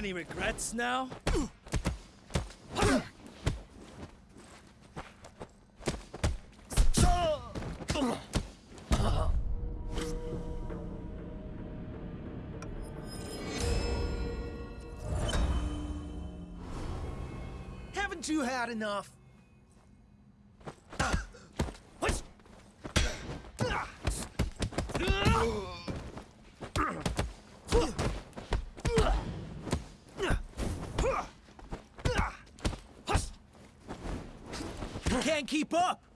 Any regrets now? Haven't you had enough? keep up!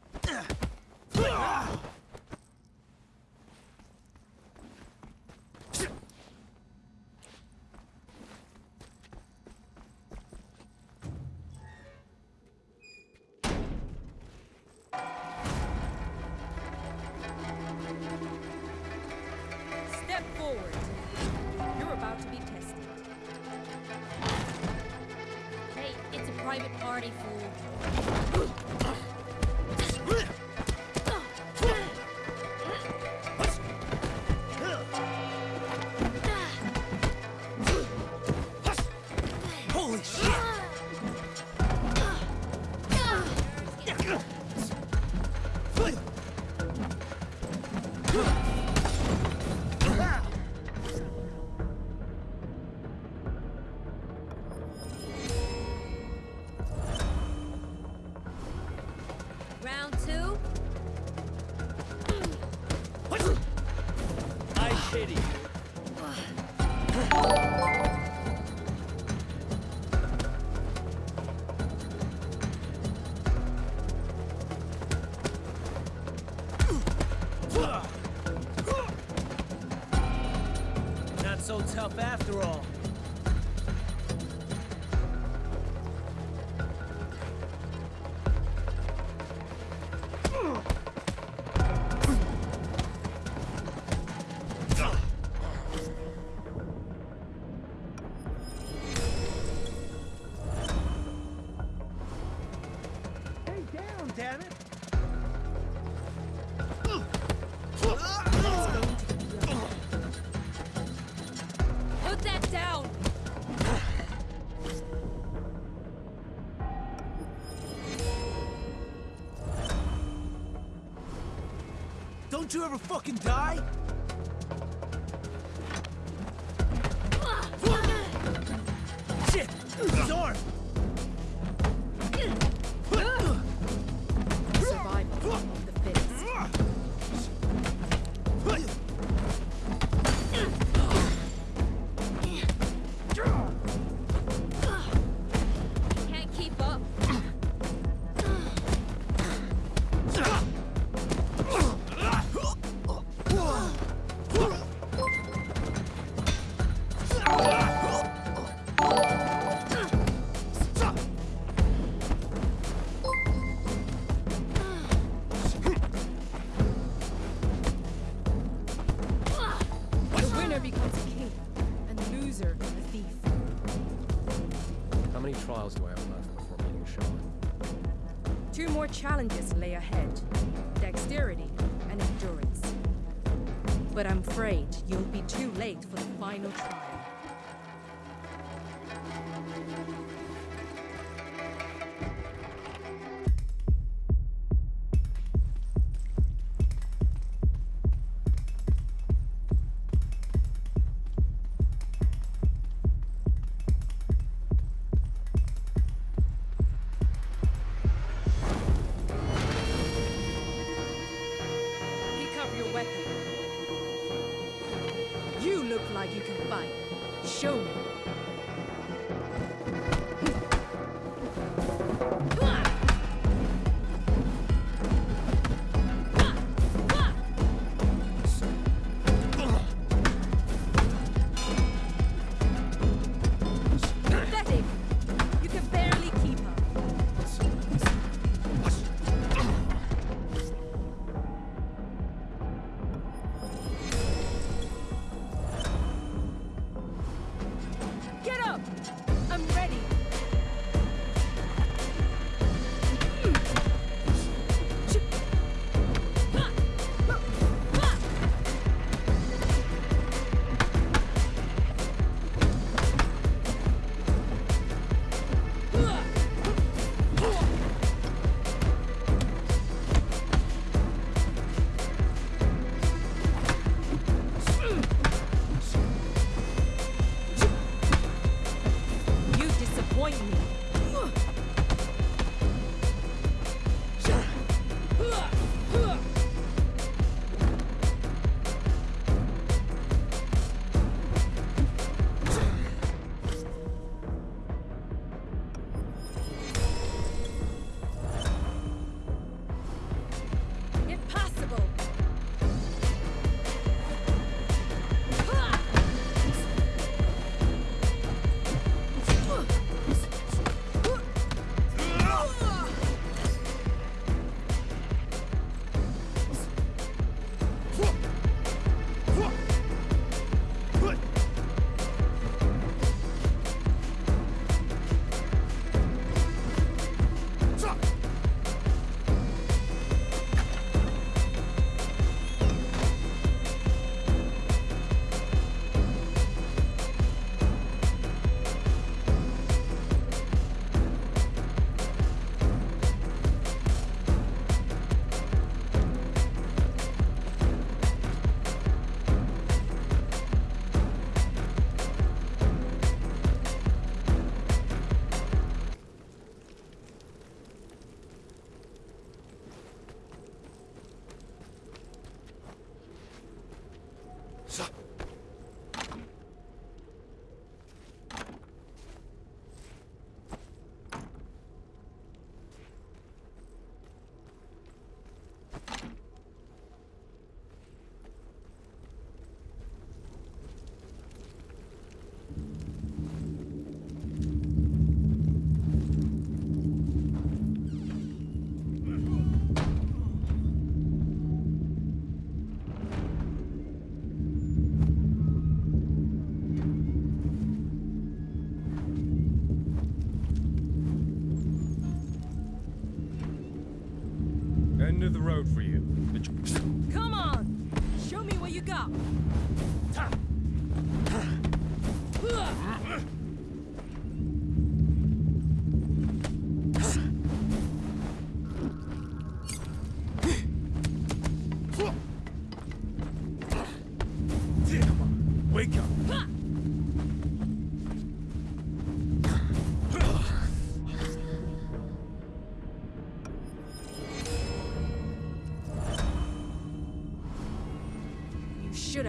Don't you ever fucking die?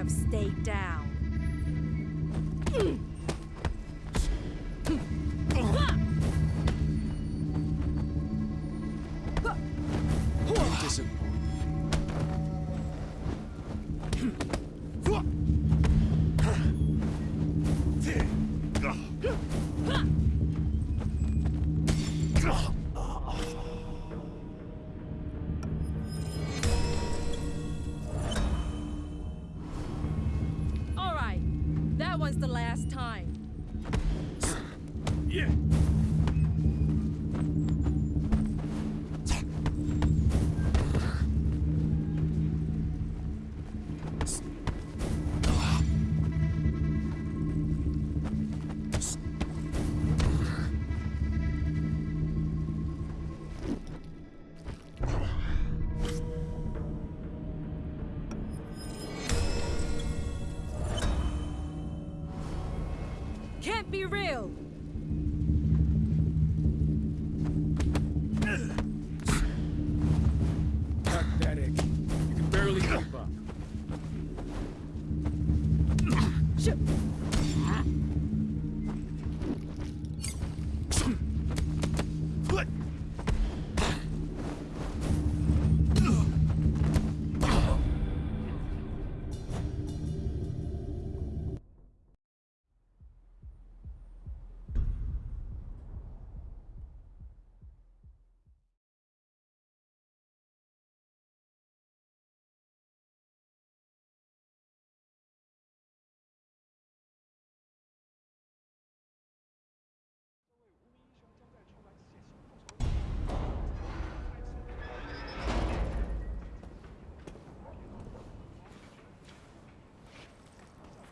of.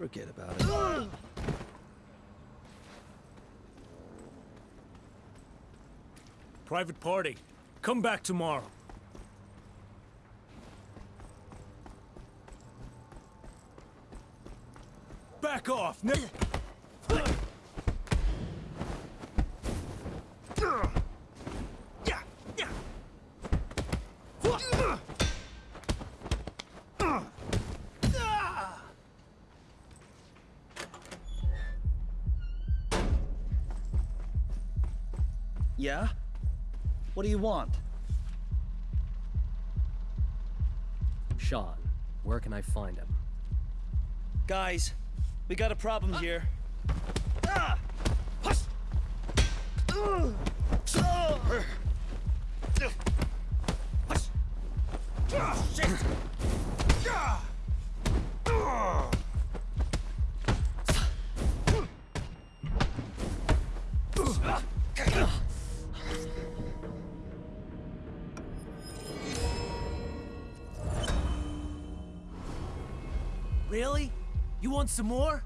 Forget about it. Private party. Come back tomorrow. Back off, nigga! Yeah? What do you want? Sean, where can I find him? Guys, we got a problem here. Ah! Hush! Ugh! Some more?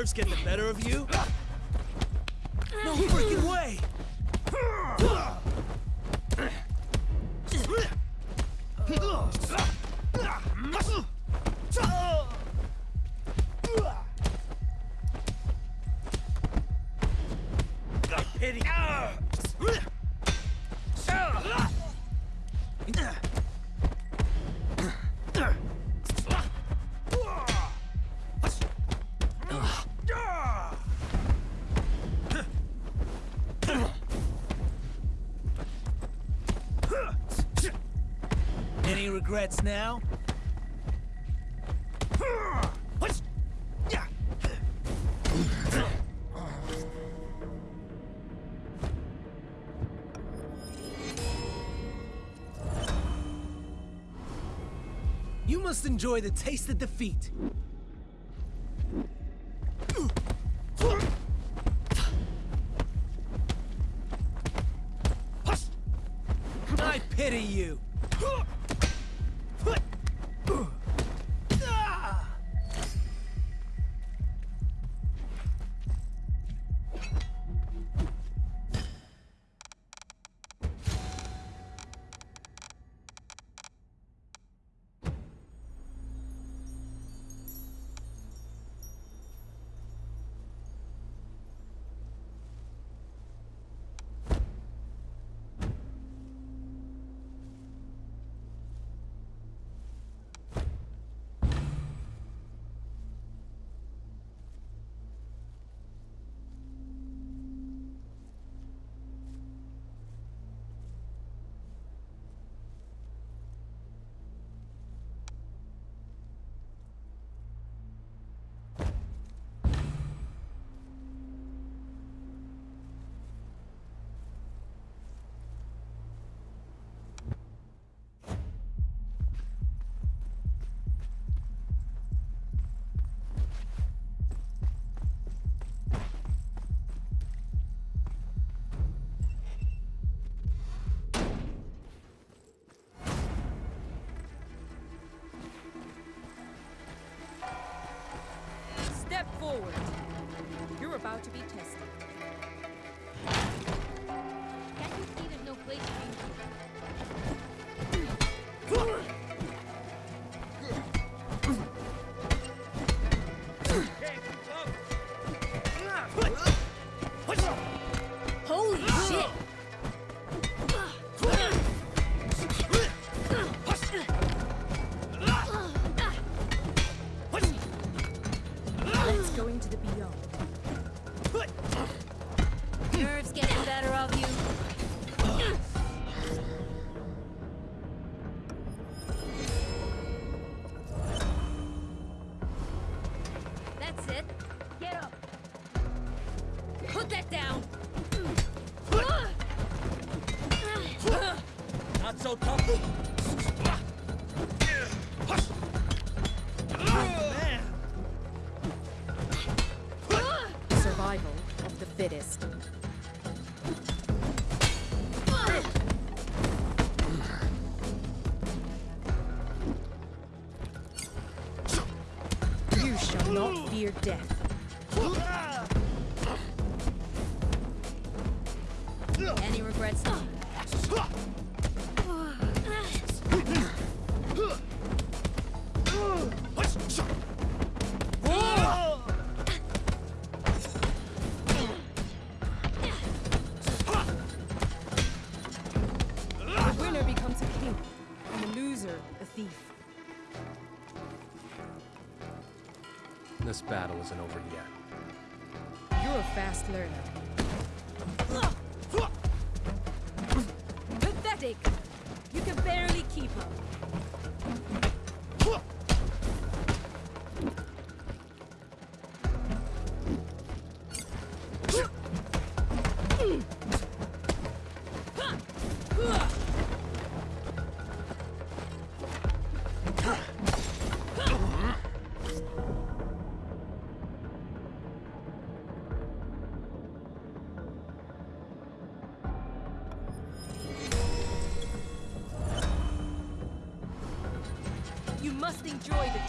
Nerves get the better of you? Regrets now? You must enjoy the taste of defeat. forward. You're about to be tested. your death. isn't over yet. You're a fast learner. enjoy the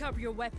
Pick up your weapon.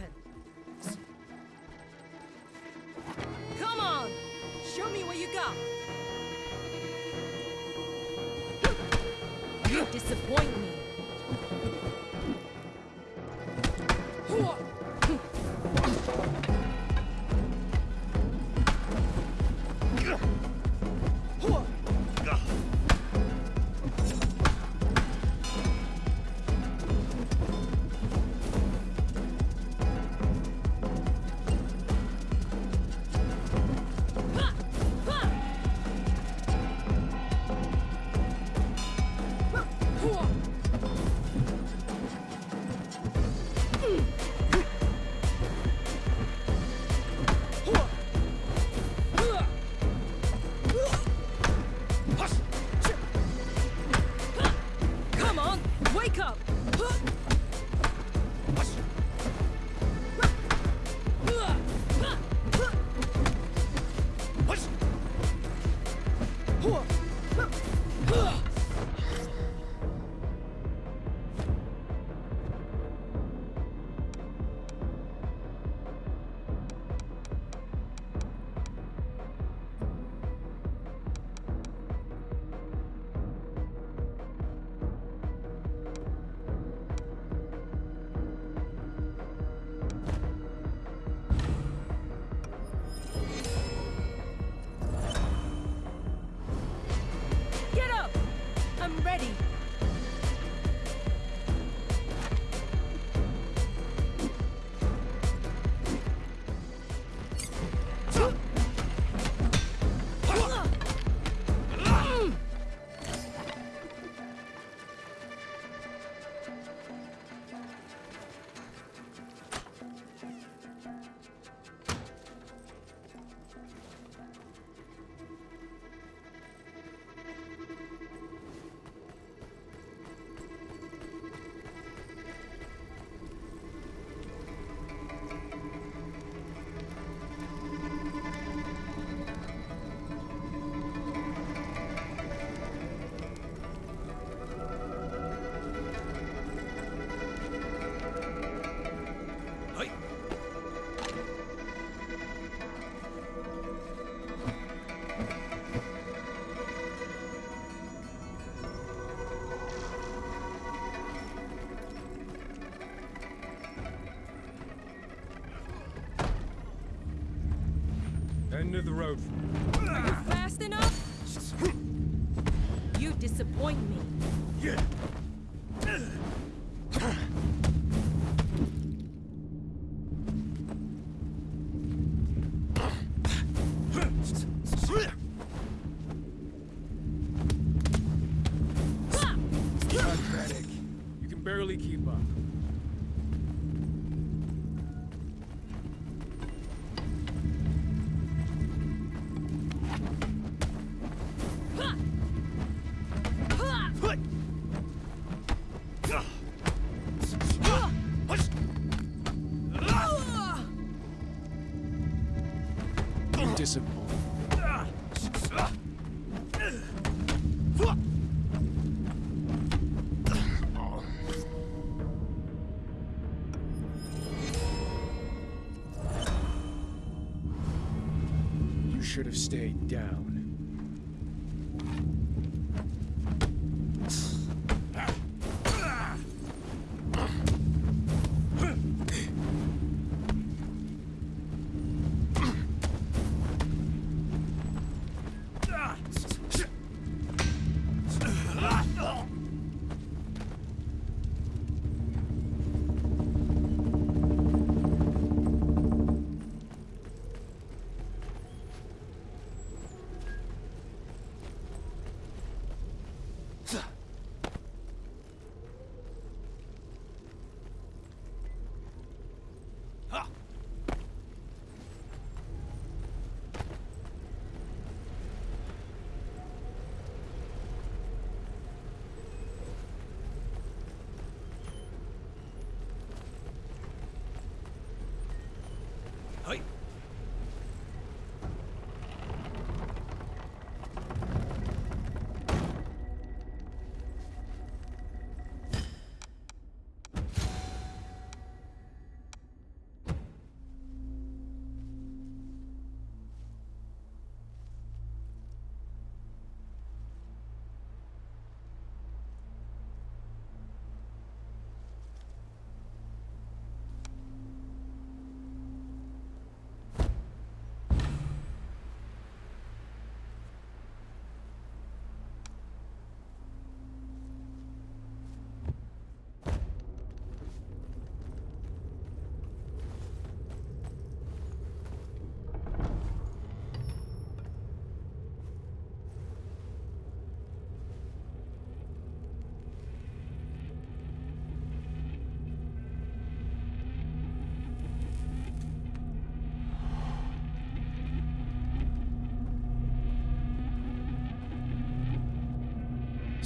End of the road should have stayed down.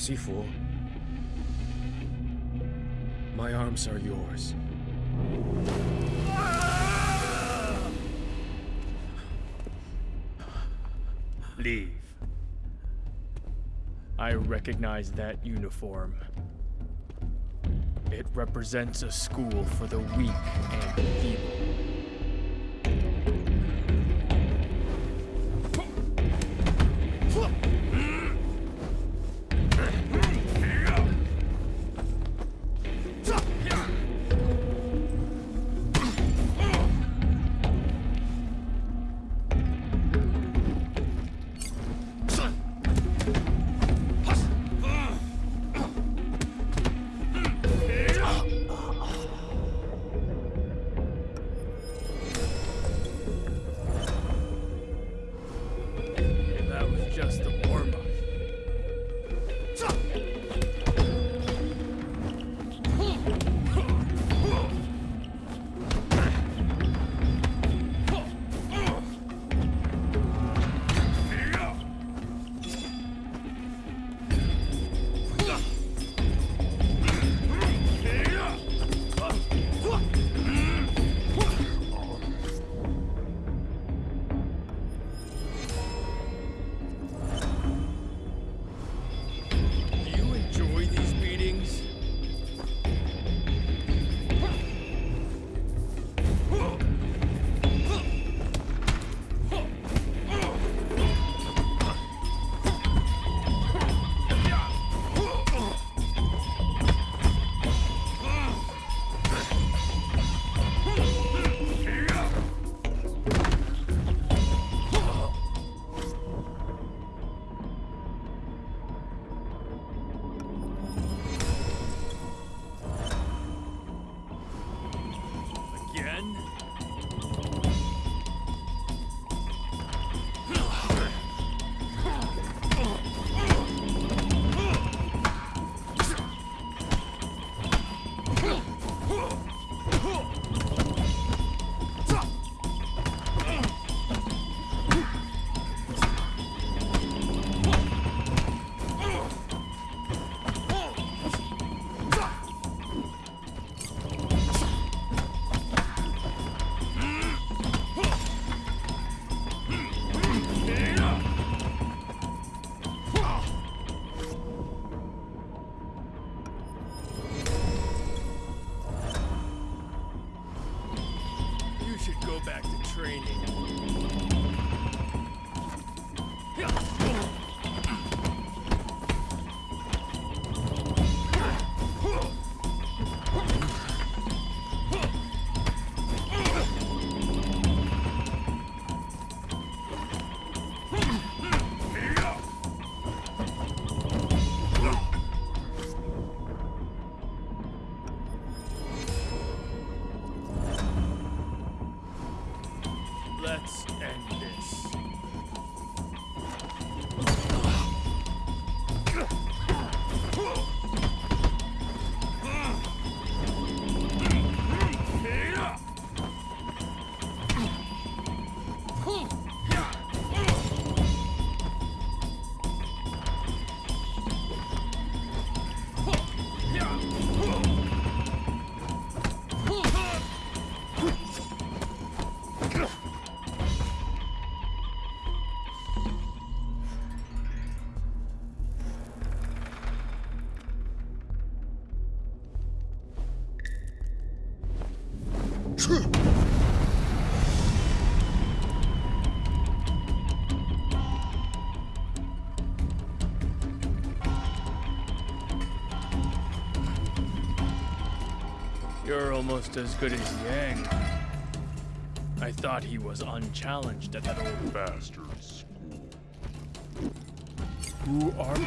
C4. My arms are yours. Leave. I recognize that uniform. It represents a school for the weak and feeble. Almost as good as Yang. I thought he was unchallenged at that old bastard school. Who are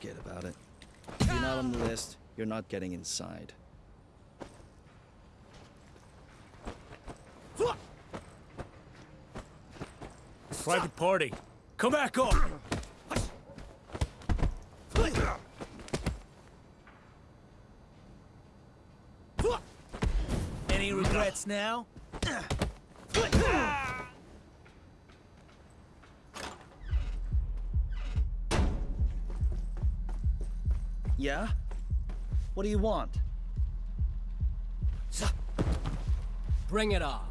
Forget about it. If you're not on the list, you're not getting inside. Private party. Come back up! Any regrets now? Ah! Yeah? What do you want? Bring it on.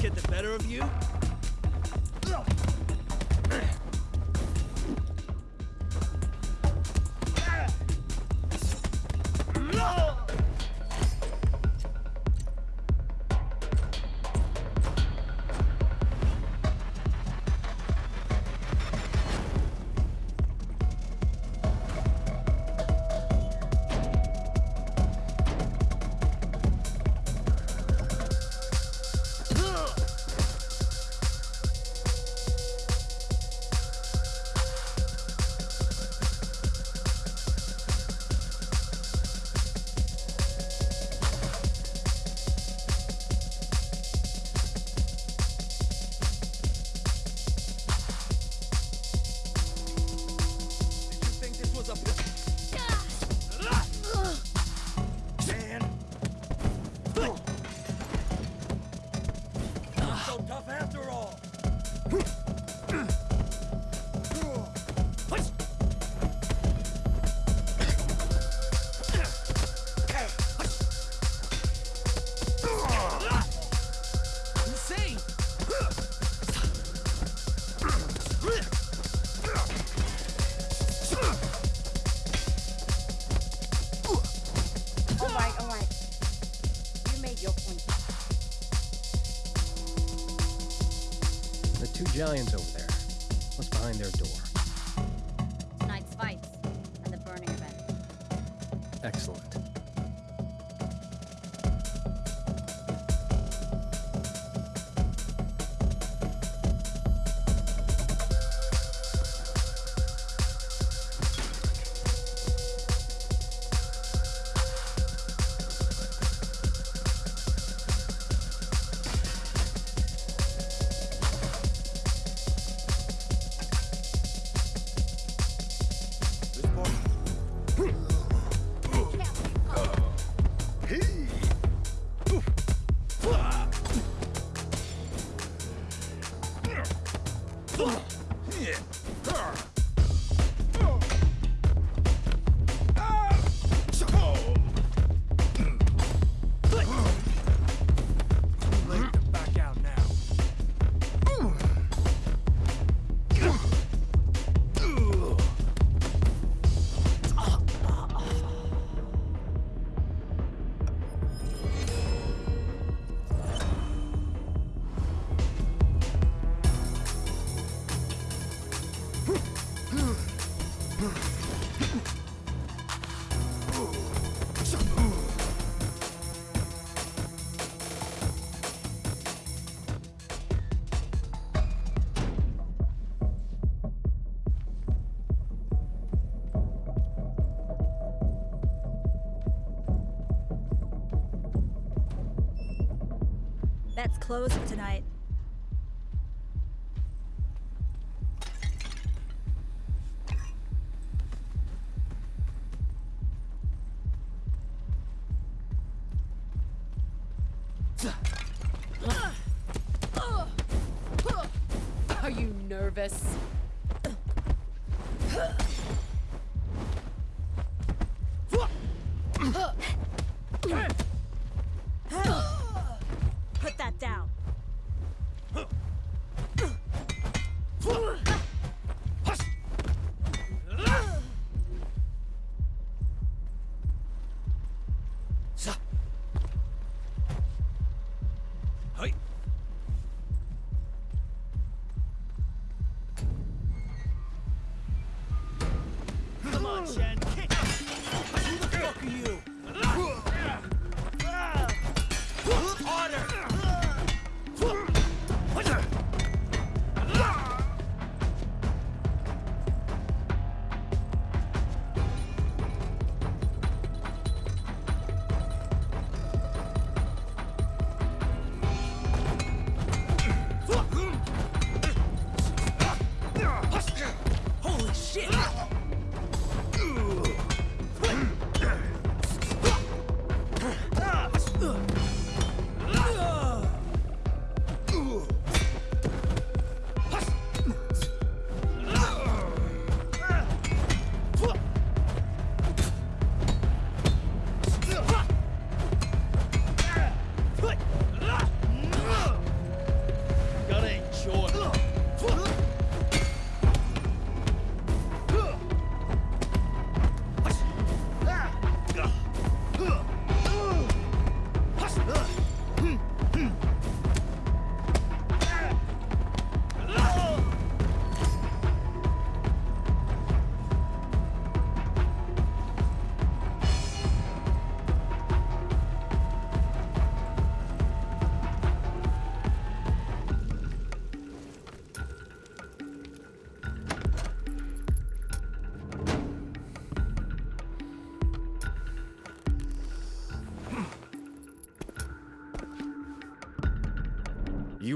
Get the better of you? The That's closed for tonight.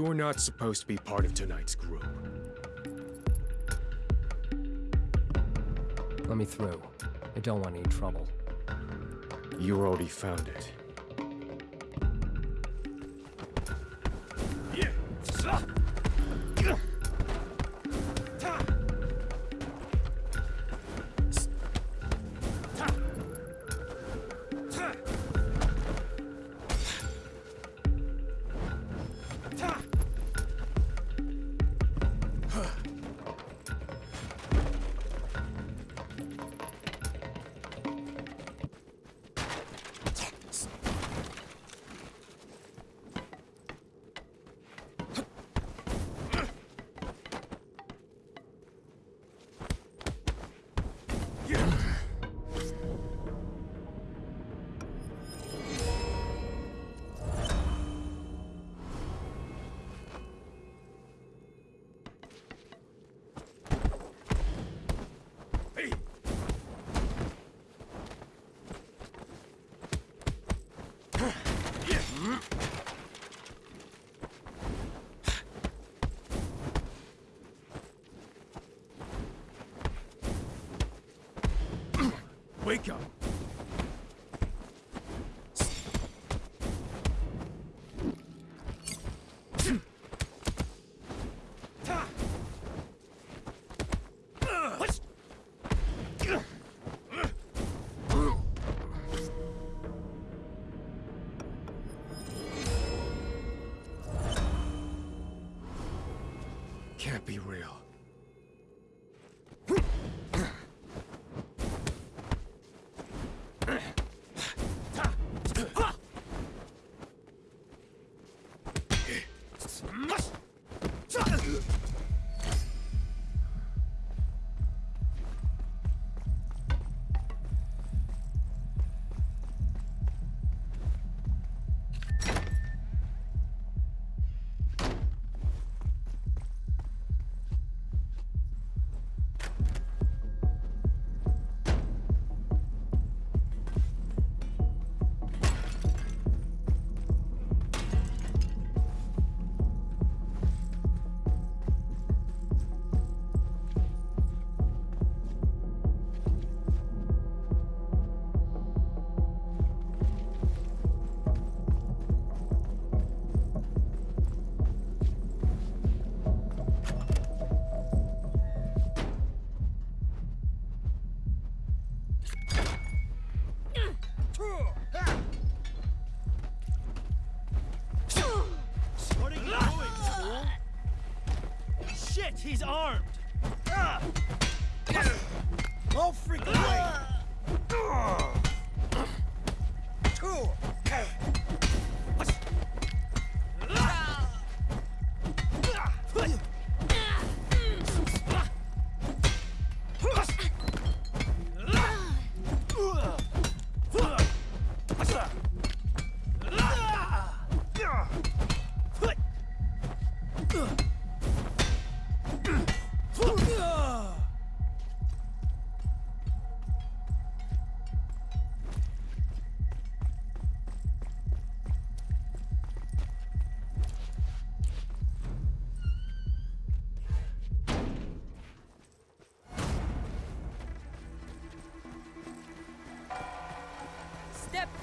You are not supposed to be part of tonight's group. Let me through. I don't want any trouble. You already found it.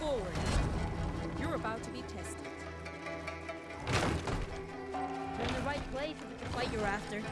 Forward. You're about to be tested. You're in the right place if it's a fight you're after.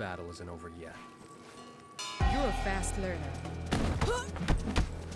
Battle isn't over yet. You're a fast learner.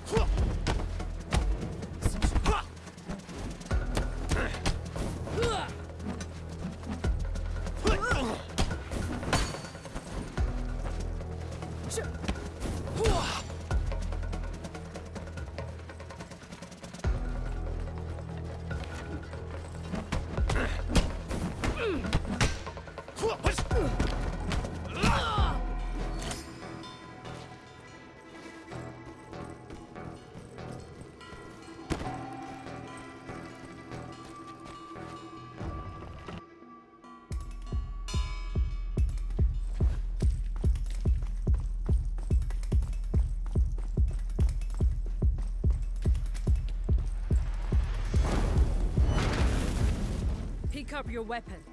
up your weapon.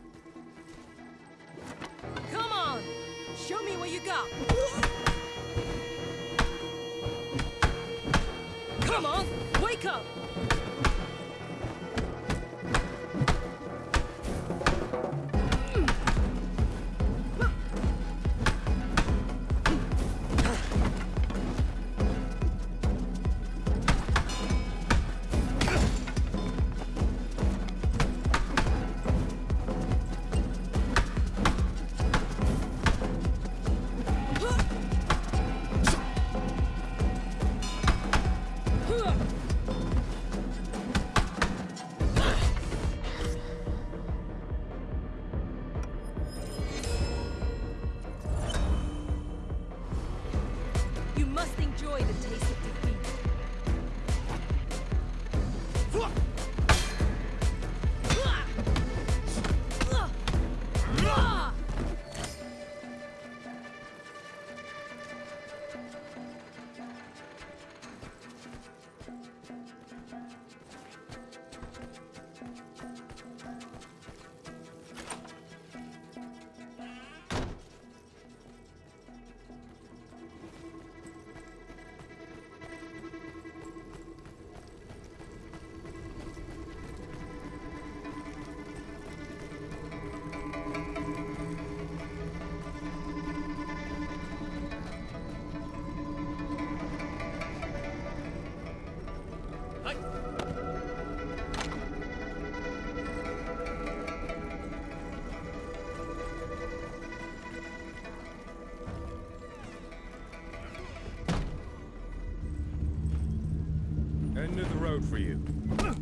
Good for you.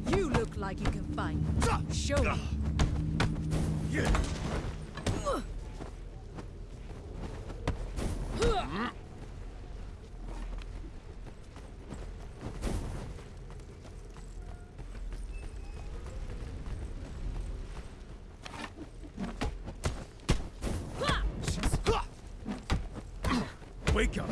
You look like you can fight. Show me. Wake up.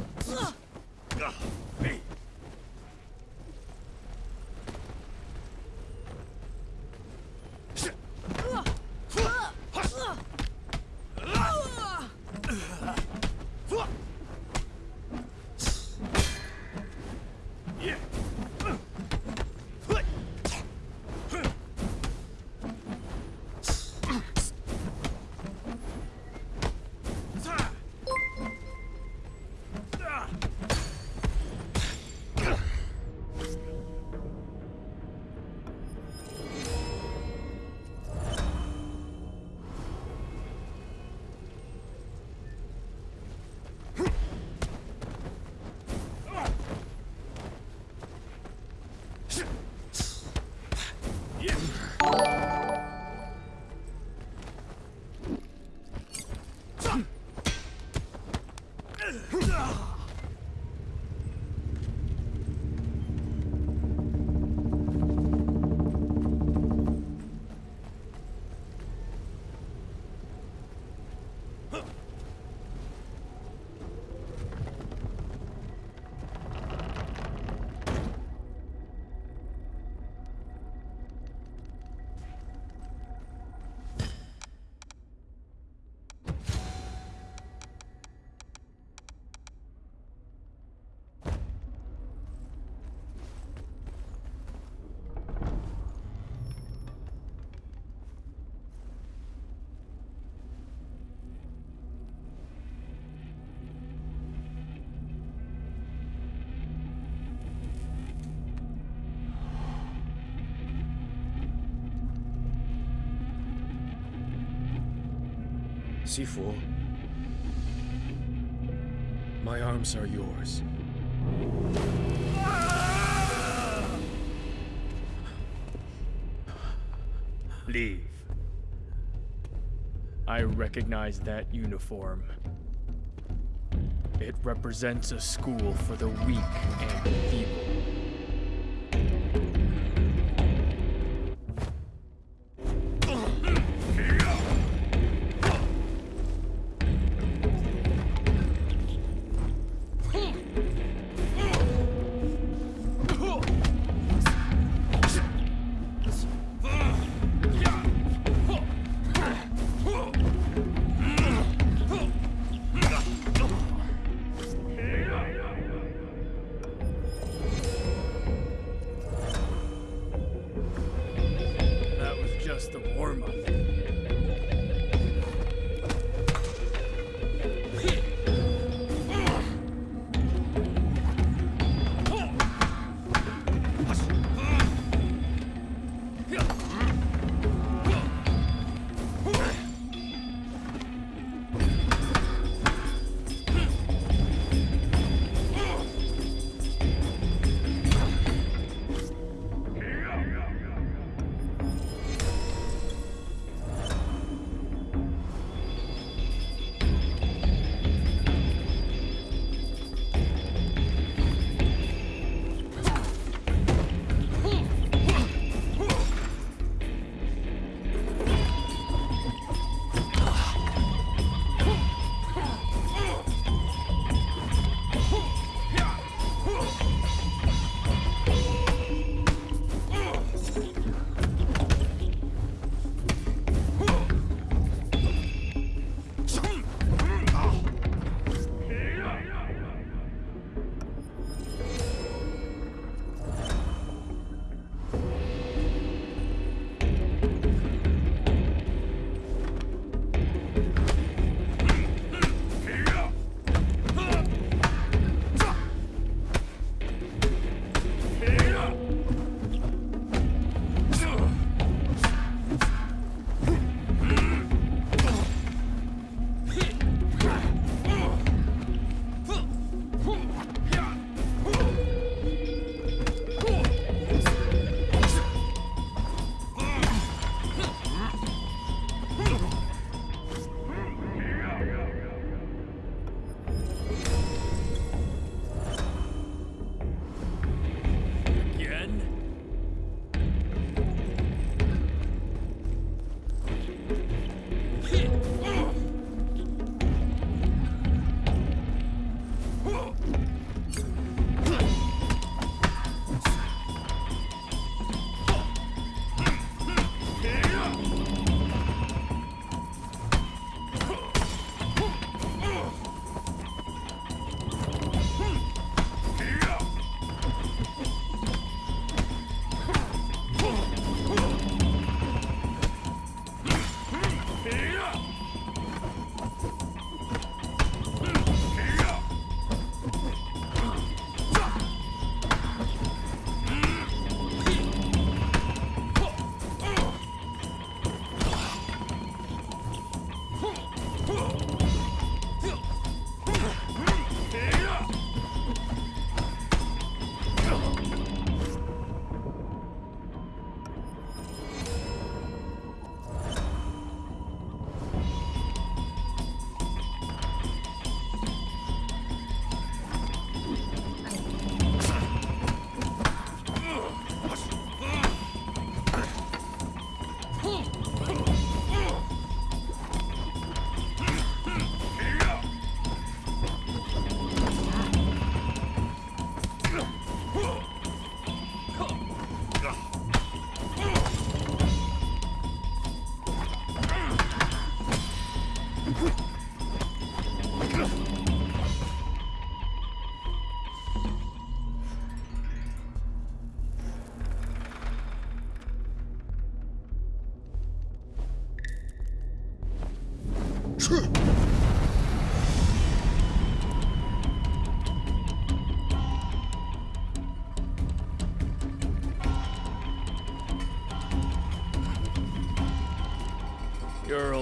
My arms are yours. Leave. I recognize that uniform. It represents a school for the weak and feeble.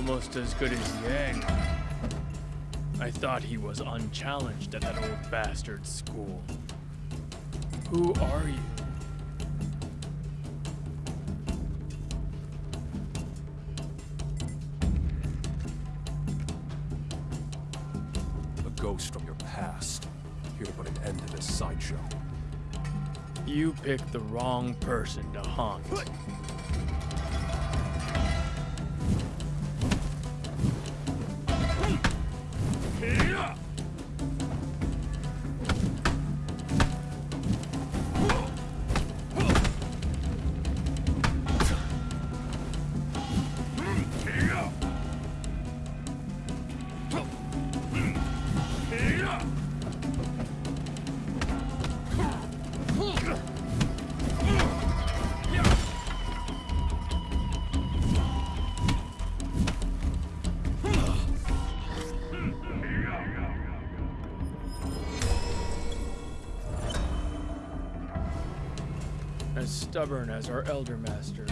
Almost as good as Yang. I thought he was unchallenged at that old bastard's school. Who are you? A ghost from your past. Here to put an end to this sideshow. You picked the wrong person to haunt. Stubborn as our elder masters.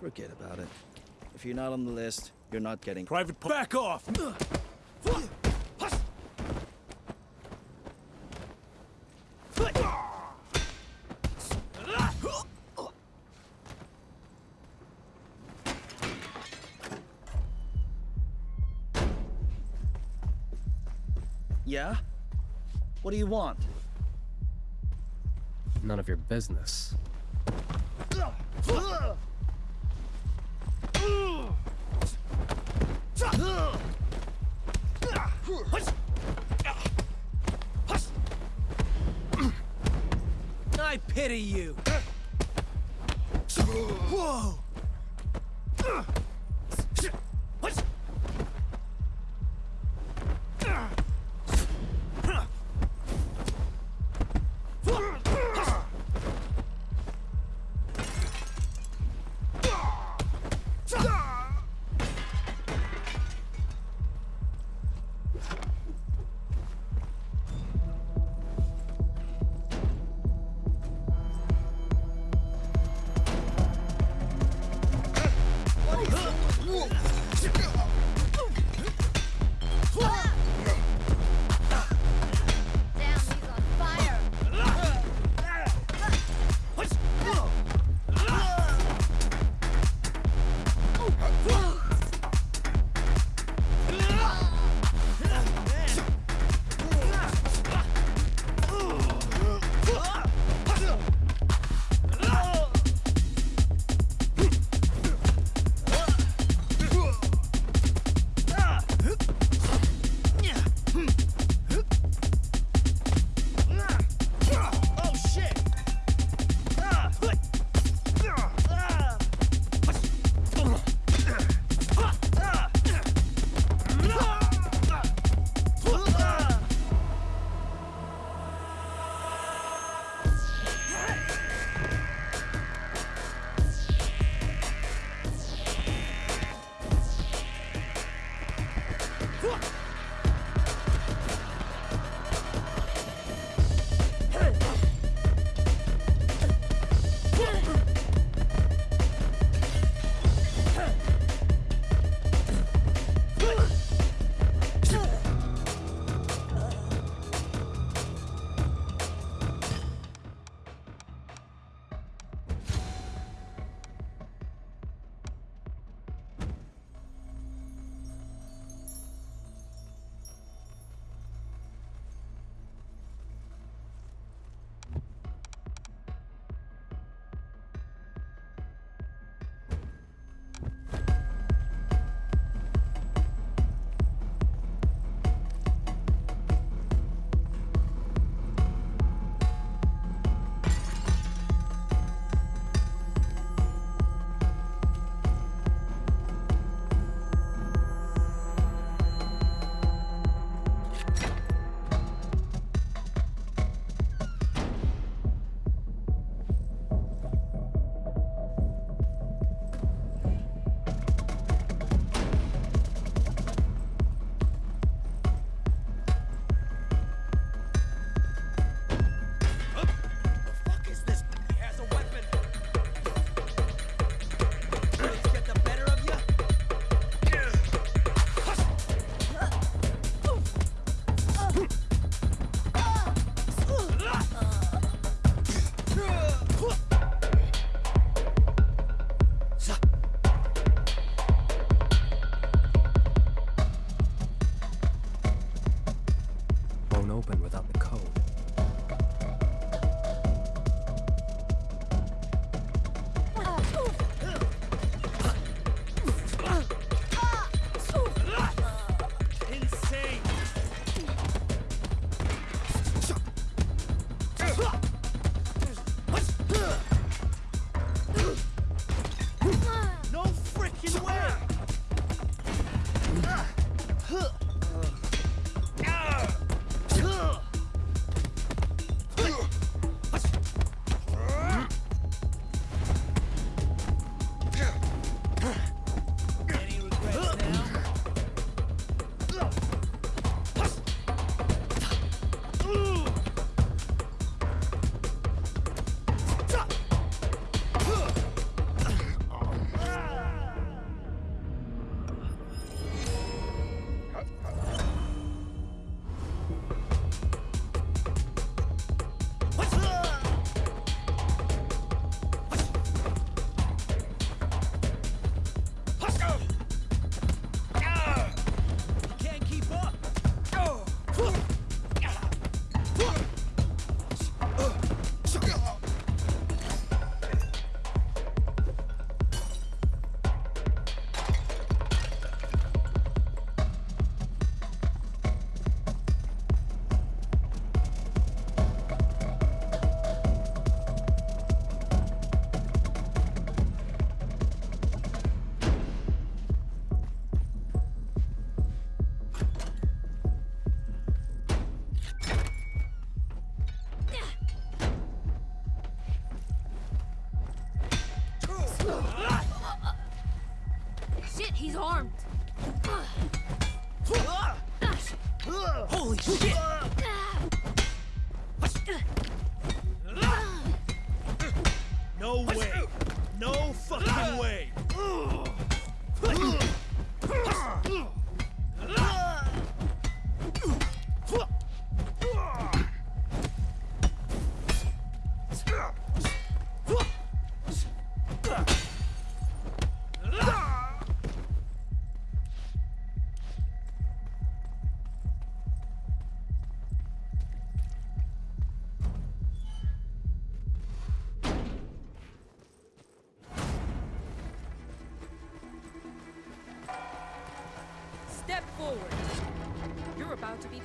Forget about it. If you're not on the list, you're not getting. Private, back off! Yeah? What do you want? None of your business. forward. You're about to be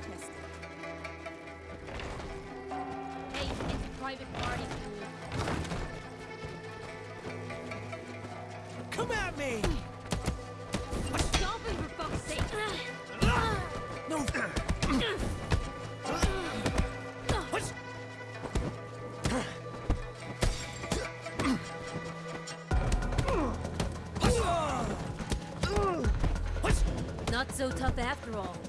roll.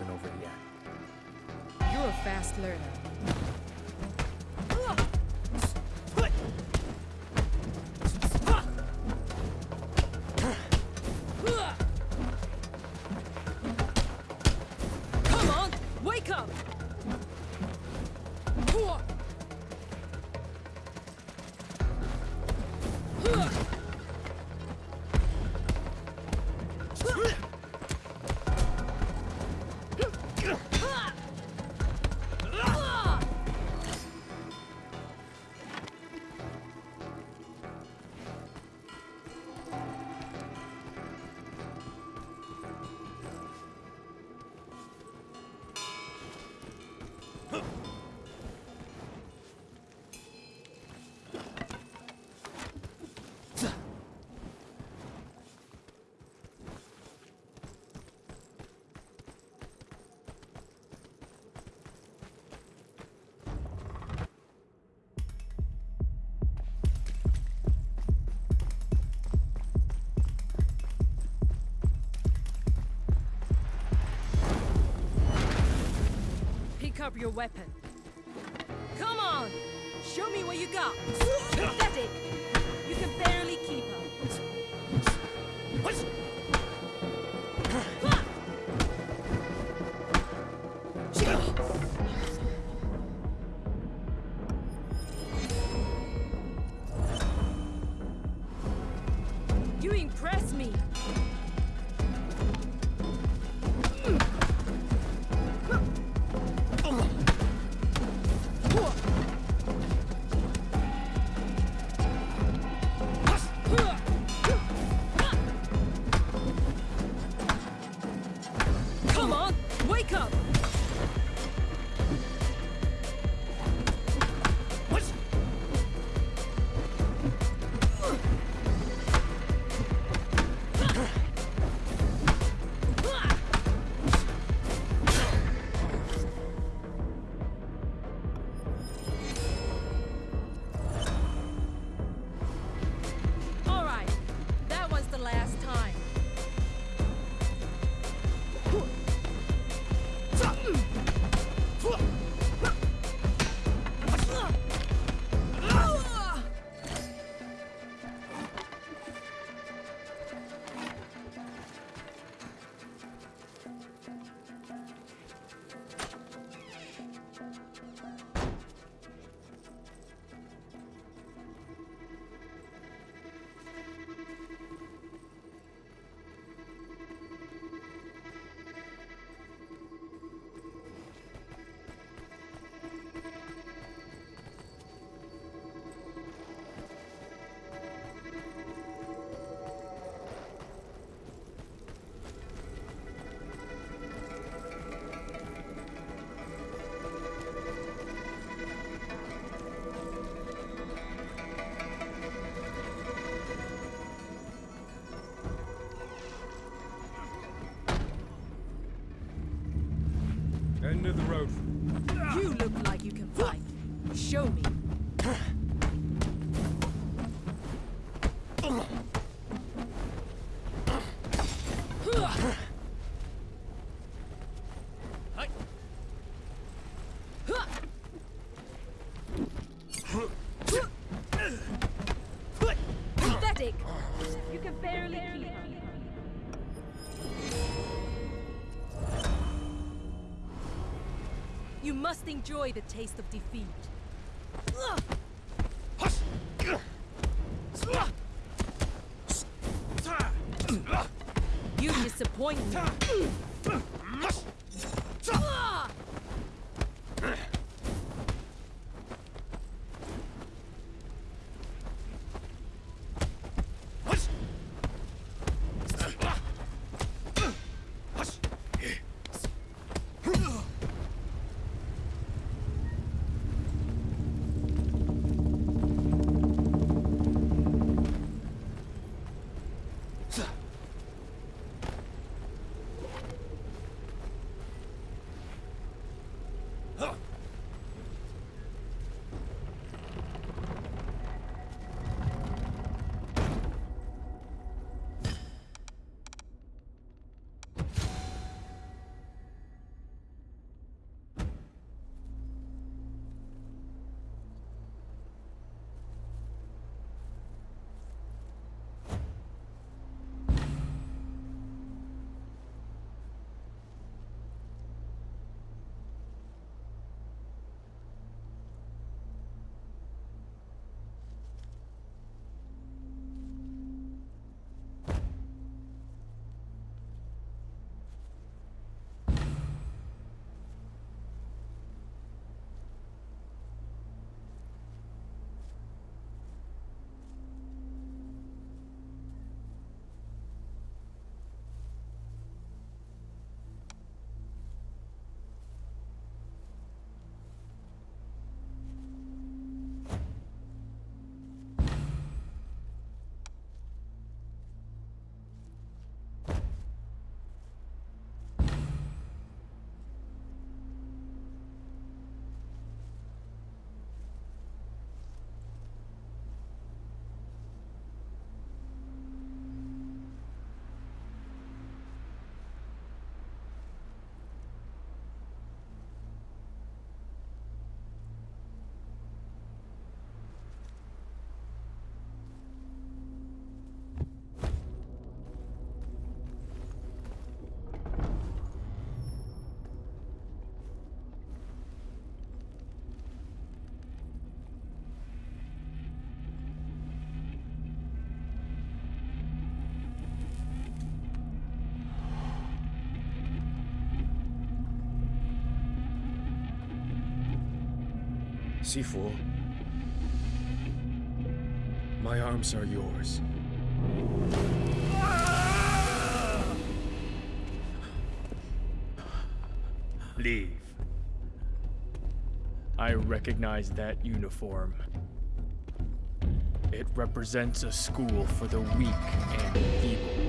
isn't over yet. You're a fast learner. up your weapon. Come on! Show me what you got! Must enjoy the taste of defeat. Sifu, my arms are yours. Leave. I recognize that uniform. It represents a school for the weak and feeble.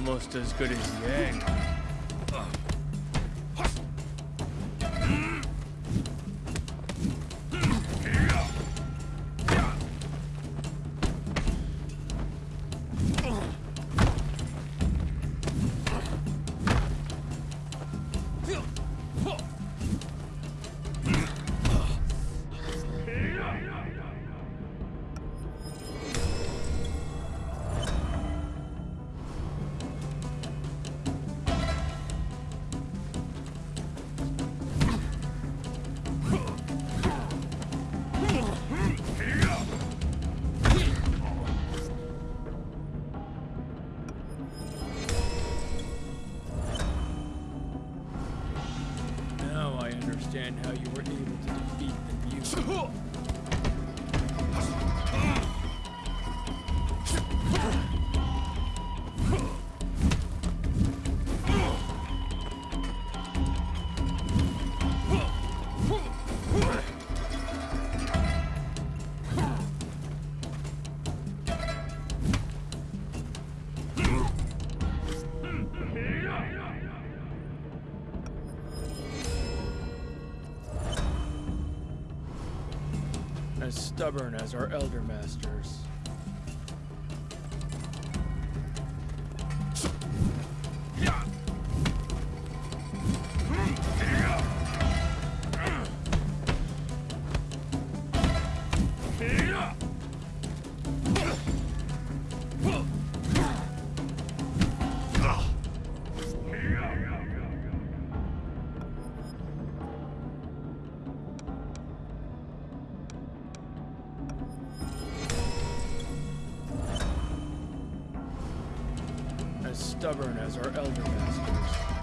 Almost as good as Yang. Stubborn as our elder stubborn as our elder masters.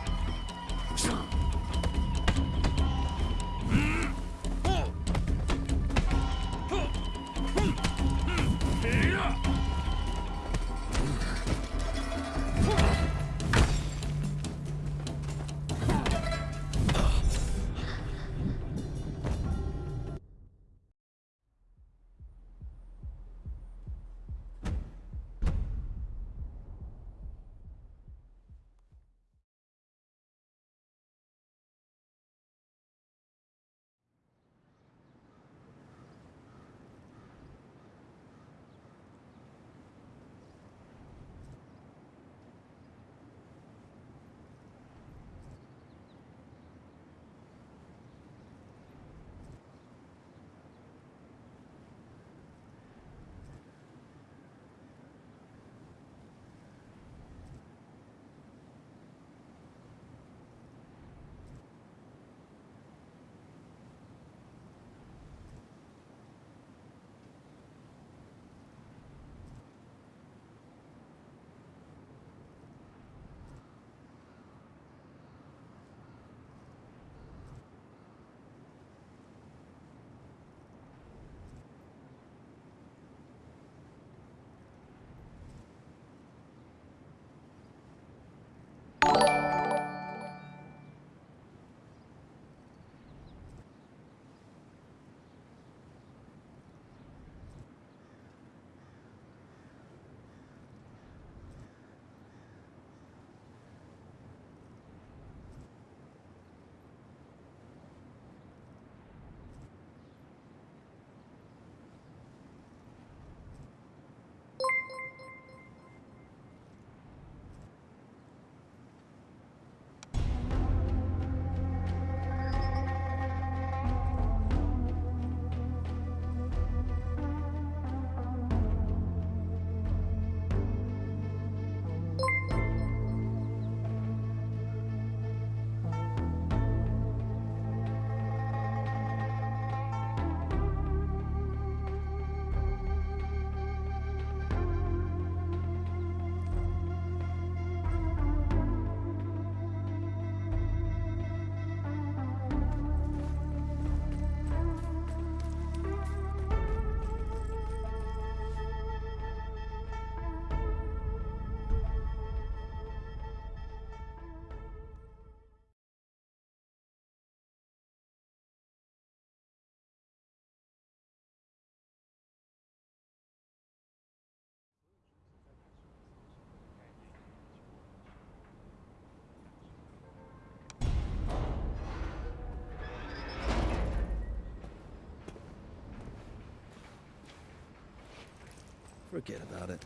Forget about it.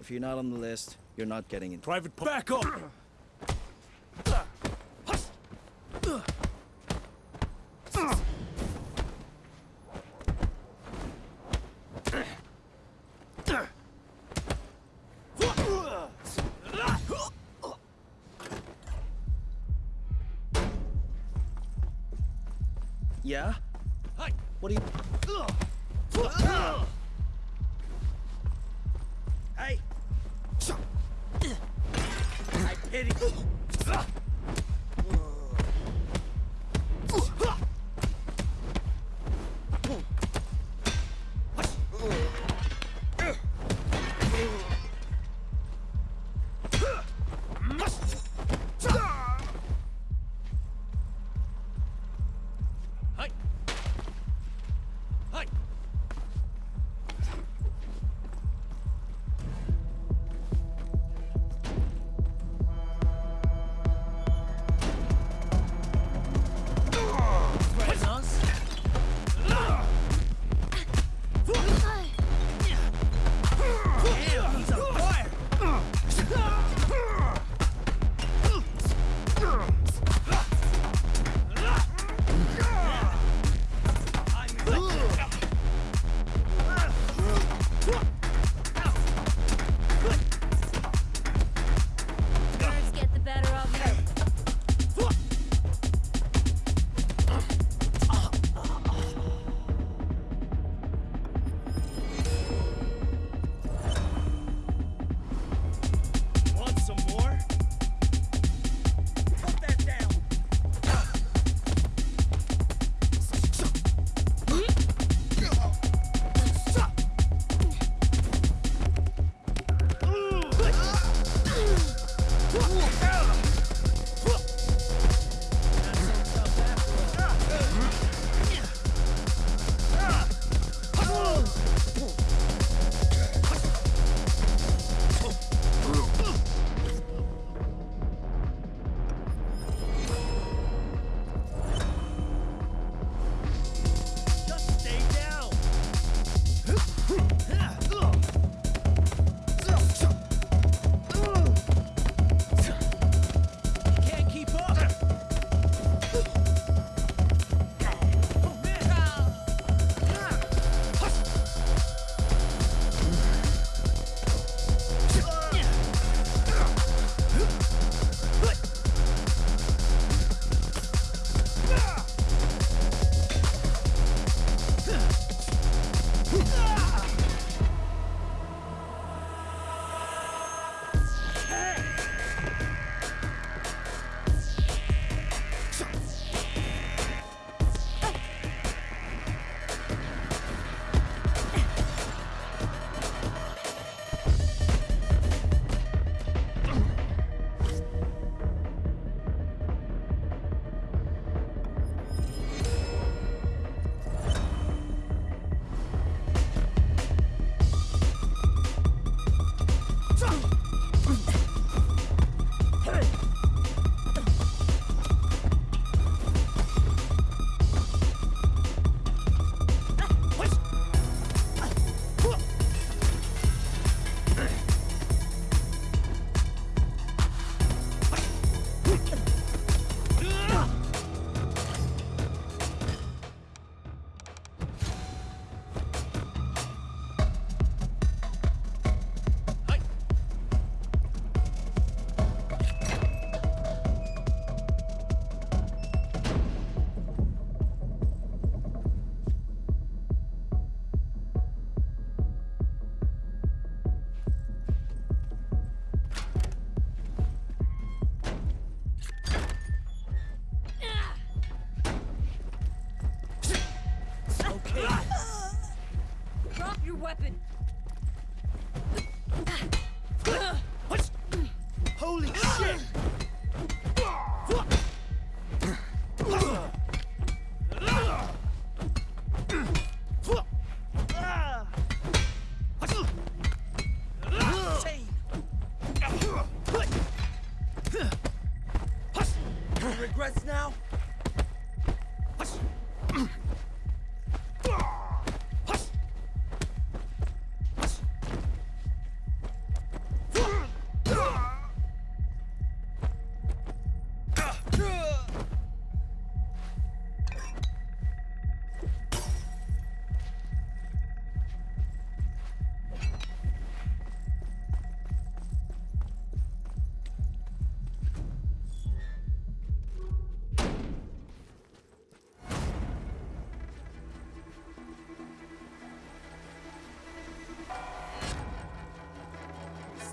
If you're not on the list, you're not getting in. Private, back up! Yeah? What do you... Uh, I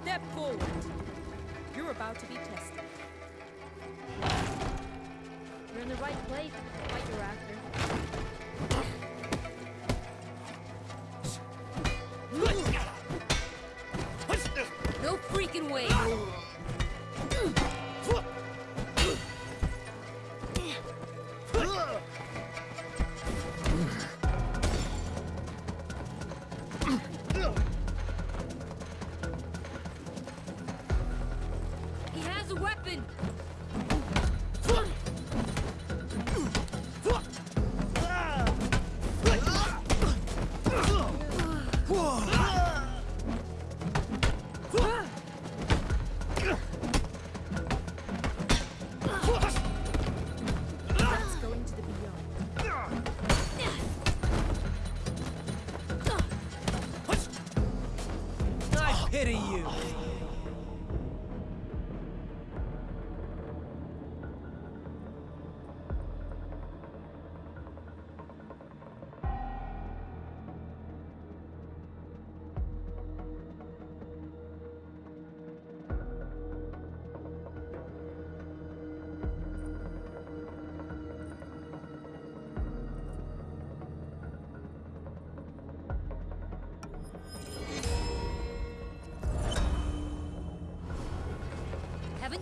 Step forward. You're about to be tested. You're in the right place.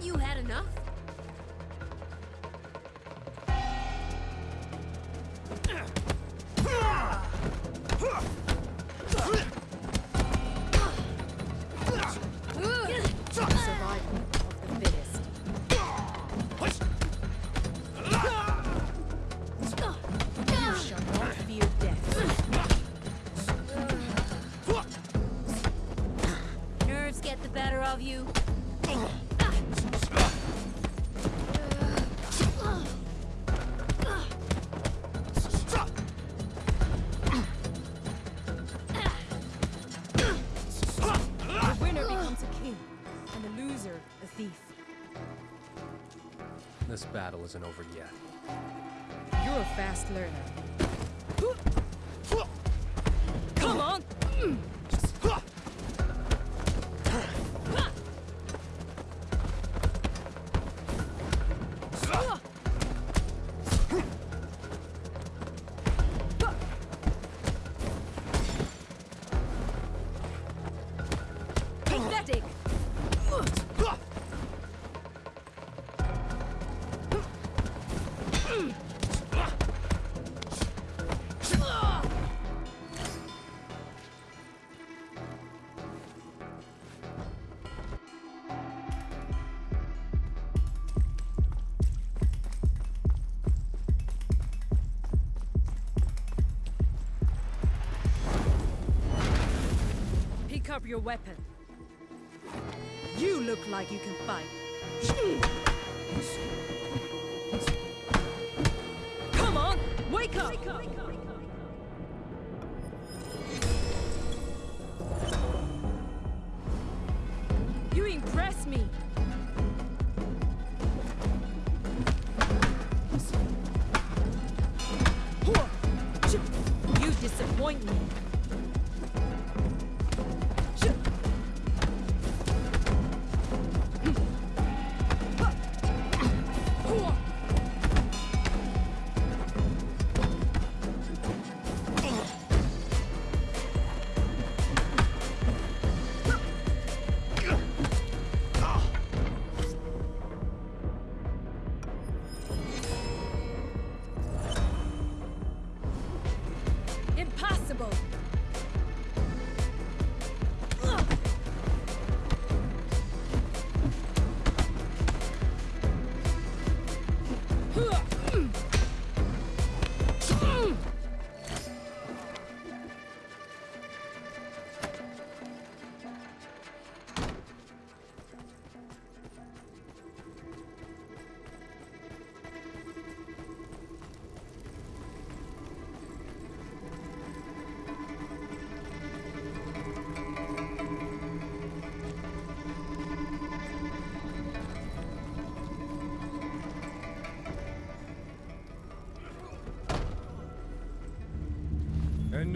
You had enough? Isn't over yet. You're a fast learner. Your weapon. You look like you can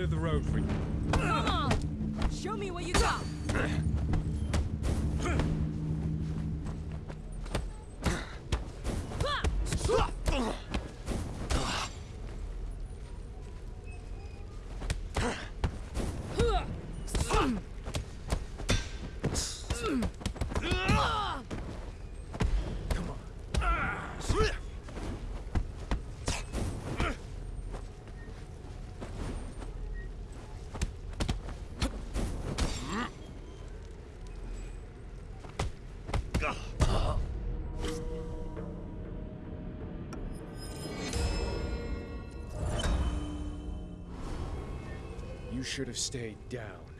End of the road for you. Come on! Show me what you got! You should have stayed down.